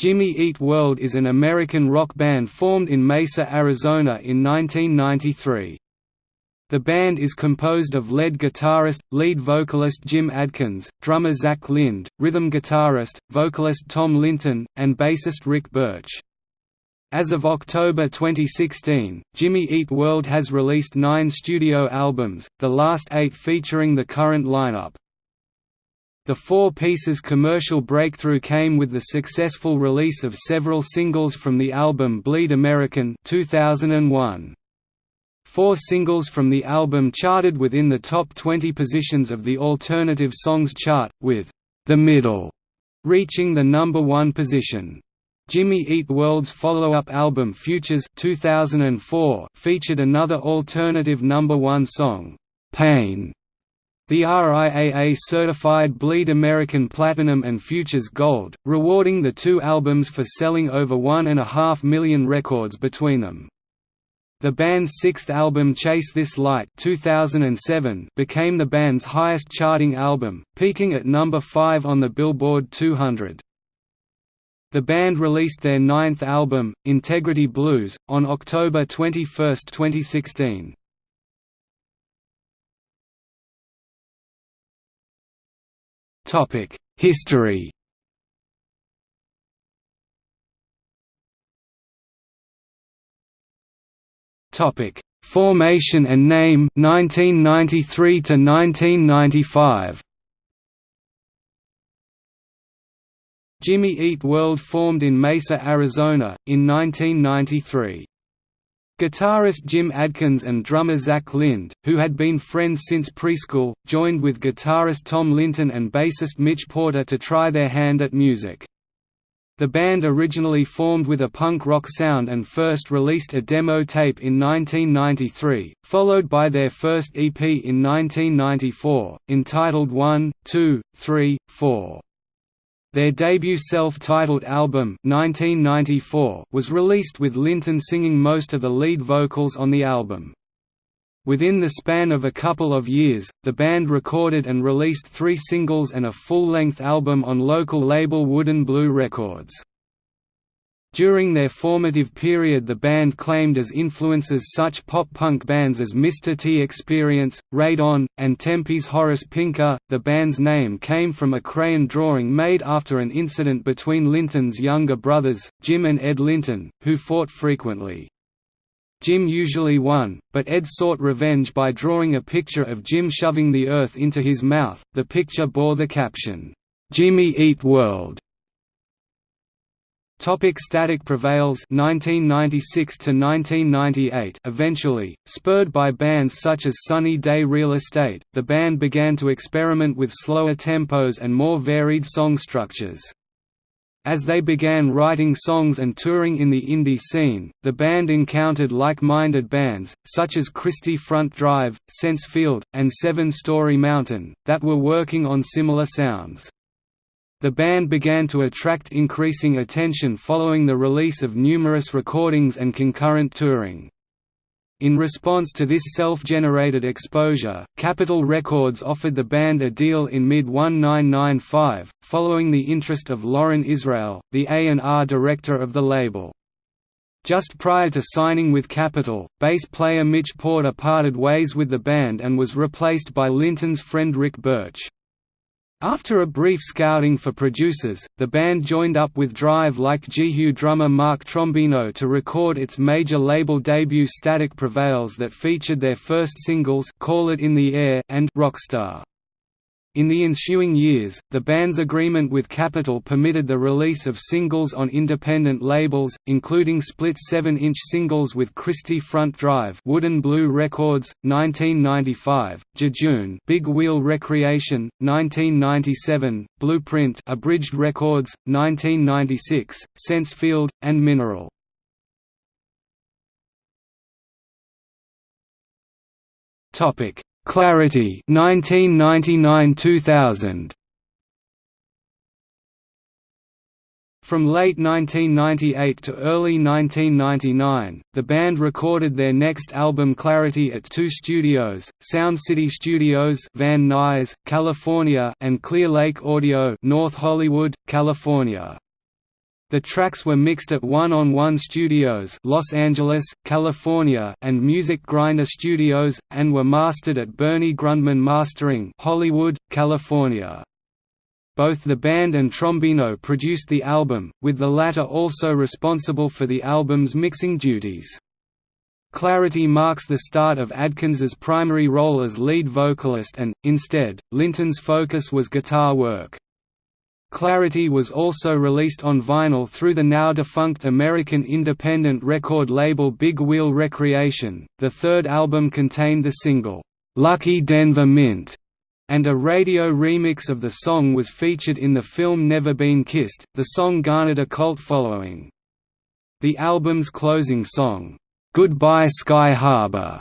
Jimmy Eat World is an American rock band formed in Mesa, Arizona in 1993. The band is composed of lead guitarist, lead vocalist Jim Adkins, drummer Zach Lind, rhythm guitarist, vocalist Tom Linton, and bassist Rick Burch. As of October 2016, Jimmy Eat World has released nine studio albums, the last eight featuring the current lineup. The Four Pieces commercial breakthrough came with the successful release of several singles from the album Bleed American 2001. Four singles from the album charted within the top 20 positions of the Alternative Songs chart, with The Middle reaching the number one position. Jimmy Eat World's follow-up album Futures 2004 featured another alternative number one song, Pain, the RIAA certified Bleed American Platinum and Futures Gold, rewarding the two albums for selling over one and a half million records between them. The band's sixth album Chase This Light 2007 became the band's highest charting album, peaking at number 5 on the Billboard 200. The band released their ninth album, Integrity Blues, on October 21, 2016. History Topic: Formation and name 1993 to 1995. Jimmy Eat World formed in Mesa, Arizona, in 1993. Guitarist Jim Adkins and drummer Zach Lind, who had been friends since preschool, joined with guitarist Tom Linton and bassist Mitch Porter to try their hand at music. The band originally formed with a punk rock sound and first released a demo tape in 1993, followed by their first EP in 1994, entitled 1, 2, 3, 4. Their debut self-titled album 1994 was released with Linton singing most of the lead vocals on the album. Within the span of a couple of years, the band recorded and released three singles and a full-length album on local label Wooden Blue Records. During their formative period the band claimed as influences such pop-punk bands as Mr. T Experience, Radon, and Tempe's Horace Pinker. The band's name came from a crayon drawing made after an incident between Linton's younger brothers, Jim and Ed Linton, who fought frequently. Jim usually won, but Ed sought revenge by drawing a picture of Jim shoving the earth into his mouth. The picture bore the caption, "Jimmy Eat World." Topic Static Prevails 1996 to 1998 Eventually, spurred by bands such as Sunny Day Real Estate, the band began to experiment with slower tempos and more varied song structures. As they began writing songs and touring in the indie scene, the band encountered like-minded bands, such as Christie Front Drive, Sense Field, and Seven Story Mountain, that were working on similar sounds. The band began to attract increasing attention following the release of numerous recordings and concurrent touring. In response to this self-generated exposure, Capitol Records offered the band a deal in mid-1995, following the interest of Loren Israel, the A&R director of the label. Just prior to signing with Capitol, bass player Mitch Porter parted ways with the band and was replaced by Linton's friend Rick Burch. After a brief scouting for producers, the band joined up with Drive like Jehu drummer Mark Trombino to record its major label debut Static Prevails that featured their first singles Call It In The Air and Rockstar. In the ensuing years, the band's agreement with Capitol permitted the release of singles on independent labels, including split 7-inch singles with Christie Front Drive Wooden Blue Records, 1995, Jejune Big Wheel Recreation, 1997, Blueprint Abridged Records, 1996, Sensefield, and Mineral. Topic Clarity 1999–2000 From late 1998 to early 1999, the band recorded their next album Clarity at two studios, Sound City Studios Van Nuys, California and Clear Lake Audio North Hollywood, California. The tracks were mixed at One on One Studios, Los Angeles, California, and Music Grinder Studios, and were mastered at Bernie Grundman Mastering, Hollywood, California. Both the band and Trombino produced the album, with the latter also responsible for the album's mixing duties. Clarity marks the start of Adkins's primary role as lead vocalist and, instead, Linton's focus was guitar work. Clarity was also released on vinyl through the now defunct American independent record label Big Wheel Recreation. The third album contained the single, Lucky Denver Mint, and a radio remix of the song was featured in the film Never Been Kissed. The song garnered a cult following. The album's closing song, Goodbye Sky Harbor,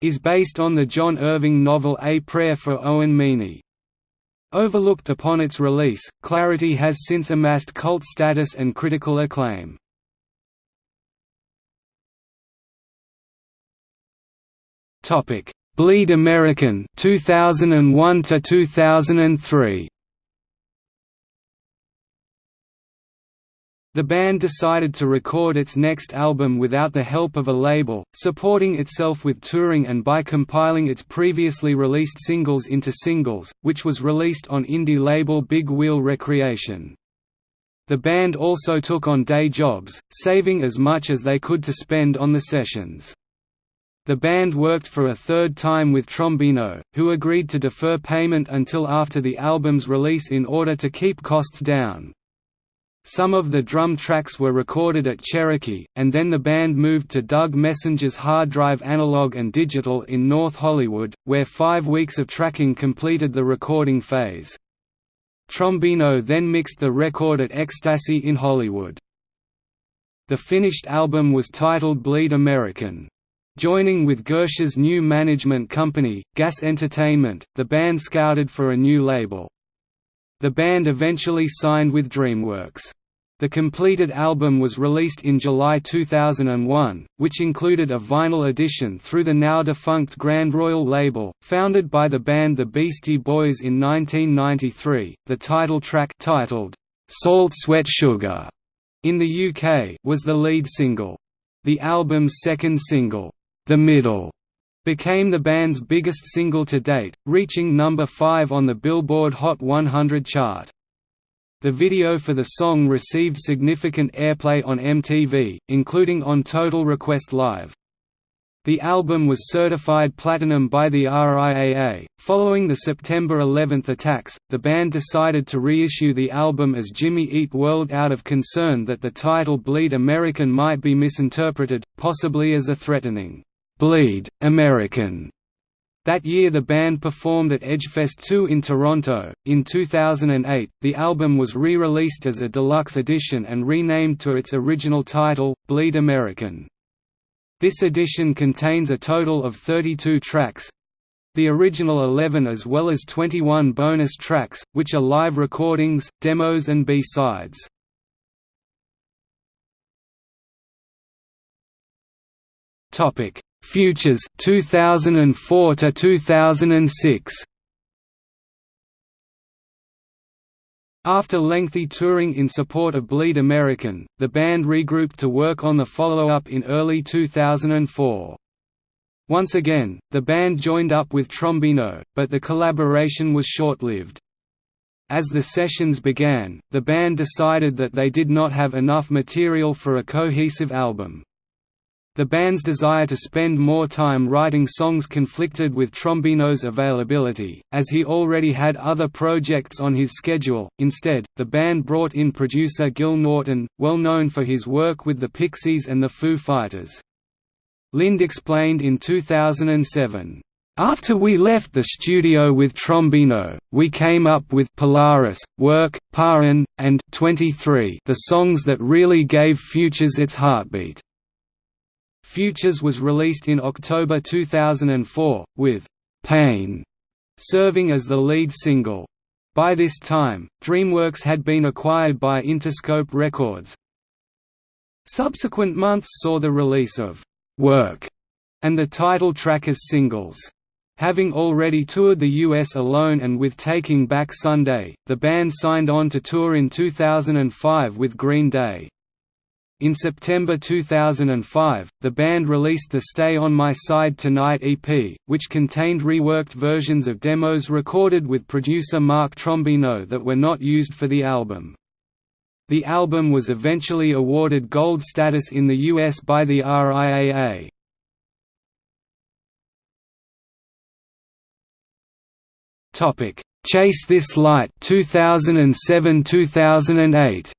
is based on the John Irving novel A Prayer for Owen Meany. Overlooked upon its release, Clarity has since amassed cult status and critical acclaim. Topic: Bleed American 2001 to 2003. The band decided to record its next album without the help of a label, supporting itself with touring and by compiling its previously released singles into singles, which was released on indie label Big Wheel Recreation. The band also took on day jobs, saving as much as they could to spend on the sessions. The band worked for a third time with Trombino, who agreed to defer payment until after the album's release in order to keep costs down. Some of the drum tracks were recorded at Cherokee, and then the band moved to Doug Messenger's Hard Drive Analog and Digital in North Hollywood, where five weeks of tracking completed the recording phase. Trombino then mixed the record at Ecstasy in Hollywood. The finished album was titled Bleed American. Joining with Gersh's new management company, Gas Entertainment, the band scouted for a new label. The band eventually signed with DreamWorks. The completed album was released in July 2001, which included a vinyl edition through the now-defunct Grand Royal label, founded by the band The Beastie Boys in 1993. The title track titled, "'Salt Sweat Sugar' in the UK was the lead single. The album's second single, "'The Middle' became the band's biggest single to date, reaching number 5 on the Billboard Hot 100 chart. The video for the song received significant airplay on MTV, including on Total Request Live. The album was certified platinum by the RIAA. Following the September 11 attacks, the band decided to reissue the album as Jimmy Eat World out of concern that the title Bleed American might be misinterpreted, possibly as a threatening Bleed, American. That year the band performed at Edgefest 2 in Toronto. In 2008, the album was re-released as a deluxe edition and renamed to its original title, Bleed American. This edition contains a total of 32 tracks, the original 11 as well as 21 bonus tracks, which are live recordings, demos and B-sides. Futures 2004 to 2006 After lengthy touring in support of Bleed American, the band regrouped to work on the follow-up in early 2004. Once again, the band joined up with Trombino, but the collaboration was short-lived. As the sessions began, the band decided that they did not have enough material for a cohesive album. The band's desire to spend more time writing songs conflicted with Trombino's availability, as he already had other projects on his schedule. Instead, the band brought in producer Gil Norton, well known for his work with the Pixies and the Foo Fighters. Lind explained in 2007, after we left the studio with Trombino, we came up with Polaris, Work, Paran, and 23 the songs that really gave Futures its heartbeat. Futures was released in October 2004, with «Pain» serving as the lead single. By this time, DreamWorks had been acquired by Interscope Records. Subsequent months saw the release of «Work» and the title track as singles. Having already toured the US alone and with Taking Back Sunday, the band signed on to tour in 2005 with Green Day. In September 2005, the band released the Stay on My Side Tonight EP, which contained reworked versions of demos recorded with producer Mark Trombino that were not used for the album. The album was eventually awarded gold status in the US by the RIAA. Chase This Light 2007-2008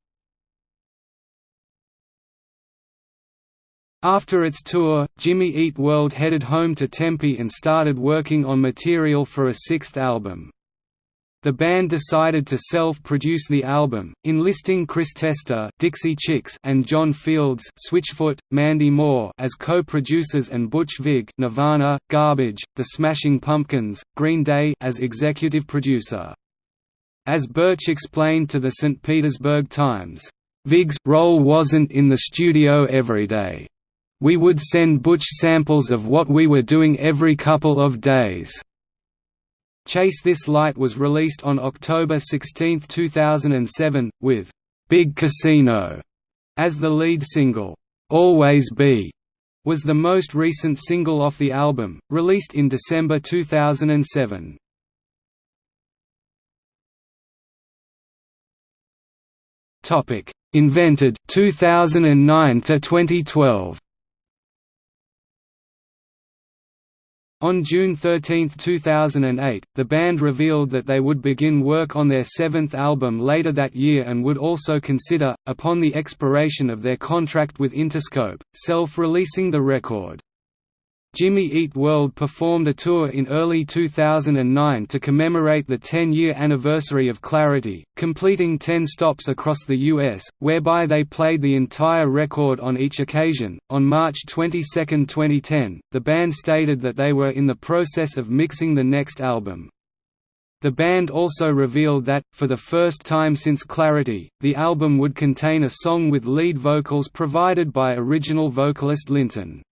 After its tour, Jimmy Eat World headed home to Tempe and started working on material for a sixth album. The band decided to self-produce the album, enlisting Chris Testa Dixie Chicks and John Fields Switchfoot, Mandy Moore as co-producers and Butch Vig Nirvana, Garbage, The Smashing Pumpkins, Green Day as executive producer. As Burch explained to the St. Petersburg Times, Vig's role wasn't in the studio every day. We would send Butch samples of what we were doing every couple of days. Chase This Light was released on October 16, 2007, with Big Casino as the lead single. Always Be was the most recent single off the album, released in December 2007. Topic: Invented 2009 to 2012. On June 13, 2008, the band revealed that they would begin work on their seventh album later that year and would also consider, upon the expiration of their contract with Interscope, self-releasing the record. Jimmy Eat World performed a tour in early 2009 to commemorate the 10-year anniversary of Clarity, completing 10 stops across the U.S., whereby they played the entire record on each occasion. On March 22, 2010, the band stated that they were in the process of mixing the next album. The band also revealed that, for the first time since Clarity, the album would contain a song with lead vocals provided by original vocalist Linton.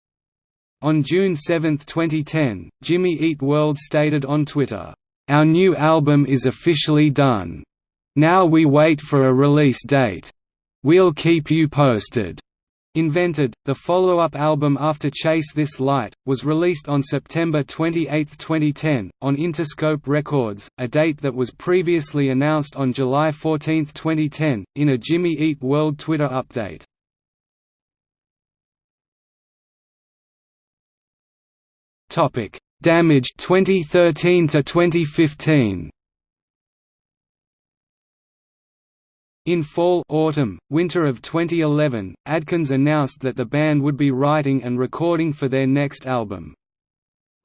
On June 7, 2010, Jimmy Eat World stated on Twitter, "...our new album is officially done. Now we wait for a release date. We'll keep you posted." Invented, the follow-up album after Chase This Light, was released on September 28, 2010, on Interscope Records, a date that was previously announced on July 14, 2010, in a Jimmy Eat World Twitter update. Topic: Damage 2013 to 2015. In fall autumn, winter of 2011, Adkins announced that the band would be writing and recording for their next album.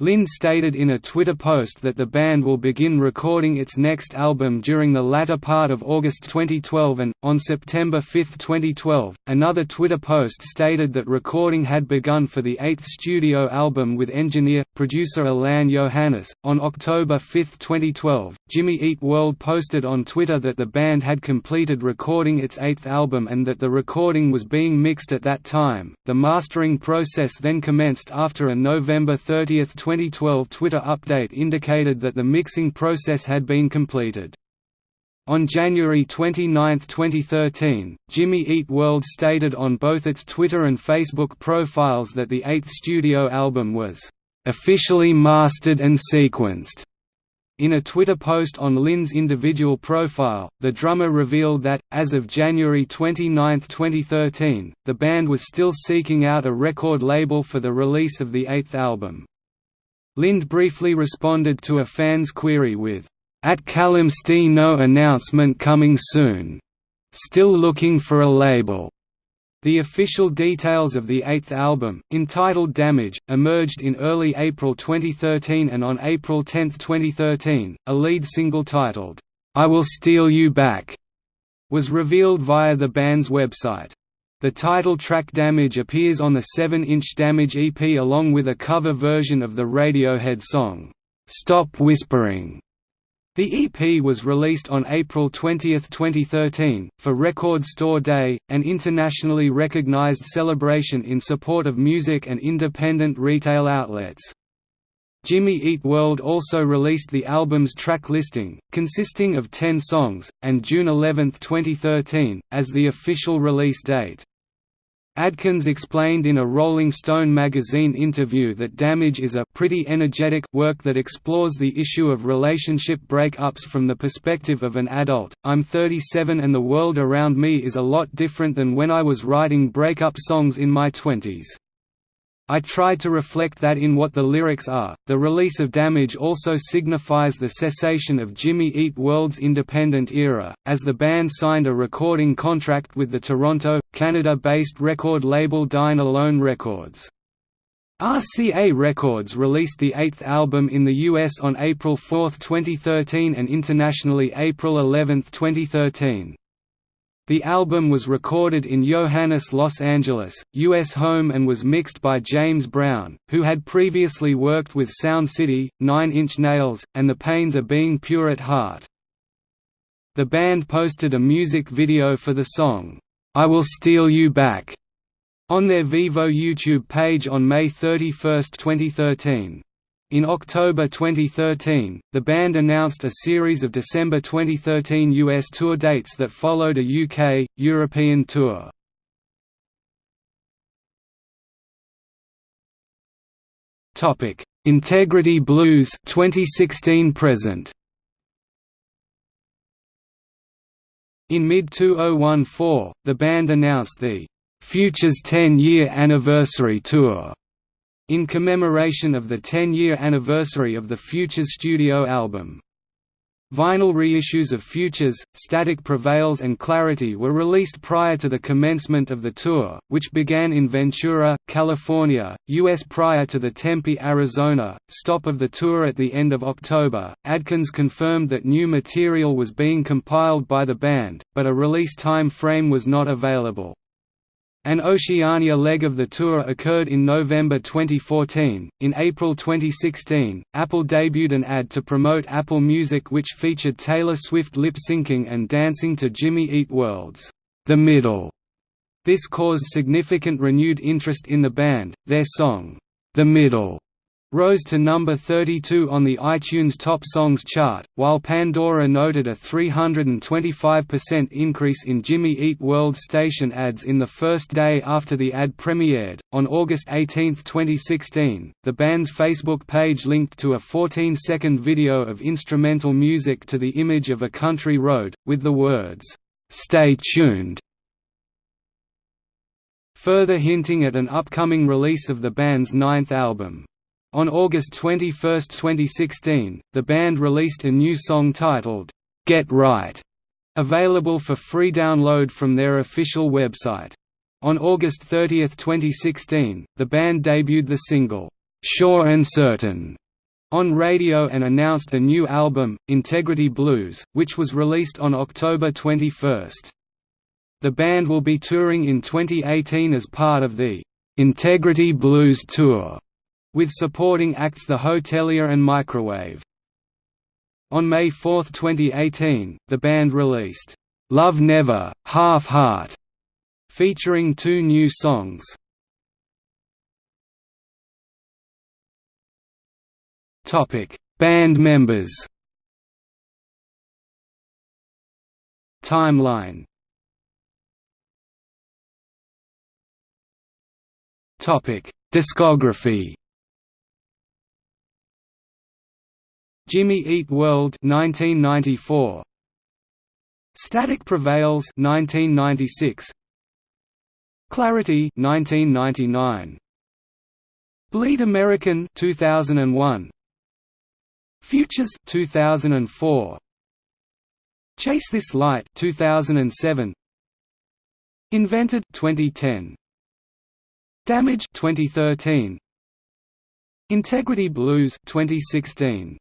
Lind stated in a Twitter post that the band will begin recording its next album during the latter part of August 2012 and, on September 5, 2012, another Twitter post stated that recording had begun for the eighth studio album with engineer, producer Alain Johannes. On October 5, 2012, Jimmy Eat World posted on Twitter that the band had completed recording its eighth album and that the recording was being mixed at that time. The mastering process then commenced after a November 30, 2012 Twitter update indicated that the mixing process had been completed. On January 29, 2013, Jimmy Eat World stated on both its Twitter and Facebook profiles that the eighth studio album was officially mastered and sequenced. In a Twitter post on Lind's individual profile, the drummer revealed that, as of January 29, 2013, the band was still seeking out a record label for the release of the eighth album. Lind briefly responded to a fan's query with, "'At Calamity no announcement coming soon. Still looking for a label." The official details of the eighth album, entitled Damage, emerged in early April 2013 and on April 10, 2013, a lead single titled, "'I Will Steal You Back' was revealed via the band's website. The title track Damage appears on the 7-inch Damage EP along with a cover version of the Radiohead song, "'Stop Whispering". The EP was released on April 20, 2013, for Record Store Day, an internationally recognized celebration in support of music and independent retail outlets. Jimmy Eat World also released the album's track listing, consisting of 10 songs, and June 11, 2013, as the official release date. Adkins explained in a Rolling Stone magazine interview that Damage is a pretty energetic work that explores the issue of relationship breakups from the perspective of an adult. I'm 37 and the world around me is a lot different than when I was writing breakup songs in my 20s. I tried to reflect that in what the lyrics are. The release of Damage also signifies the cessation of Jimmy Eat World's independent era, as the band signed a recording contract with the Toronto, Canada-based record label Dine Alone Records. RCA Records released the eighth album in the US on April 4, 2013 and internationally April 11, 2013. The album was recorded in Johannes Los Angeles, U.S. home and was mixed by James Brown, who had previously worked with Sound City, Nine Inch Nails, and The Pains of Being Pure at Heart. The band posted a music video for the song, "'I Will Steal You Back' on their Vevo YouTube page on May 31, 2013. In October 2013, the band announced a series of December 2013 US tour dates that followed a UK, European tour. Integrity Blues 2016 present. In mid-2014, the band announced the Futures 10-year anniversary tour in commemoration of the 10-year anniversary of the Futures studio album. Vinyl reissues of Futures, Static Prevails and Clarity were released prior to the commencement of the tour, which began in Ventura, California, U.S. prior to the Tempe, Arizona, stop of the tour at the end of October. Adkins confirmed that new material was being compiled by the band, but a release time frame was not available. An Oceania leg of the tour occurred in November 2014. In April 2016, Apple debuted an ad to promote Apple Music which featured Taylor Swift lip syncing and dancing to Jimmy Eat World's The Middle. This caused significant renewed interest in the band. Their song, The Middle, rose to number 32 on the iTunes Top Songs chart, while Pandora noted a 325% increase in Jimmy Eat World station ads in the first day after the ad premiered. On August 18, 2016, the band's Facebook page linked to a 14 second video of instrumental music to the image of a country road, with the words, Stay tuned. Further hinting at an upcoming release of the band's ninth album. On August 21, 2016, the band released a new song titled, "'Get Right' available for free download from their official website. On August 30, 2016, the band debuted the single, "'Sure and Certain' on radio and announced a new album, Integrity Blues, which was released on October 21. The band will be touring in 2018 as part of the Integrity Blues Tour with supporting acts The Hotelier and Microwave. On May 4, 2018, the band released, "'Love Never, Half Heart' featuring two new songs. Band members Timeline Discography Jimmy Eat World 1994 Static Prevails 1996 Clarity 1999 Bleed American 2001 Futures 2004 Chase This Light 2007 Invented 2010 Damage 2013 Integrity Blues 2016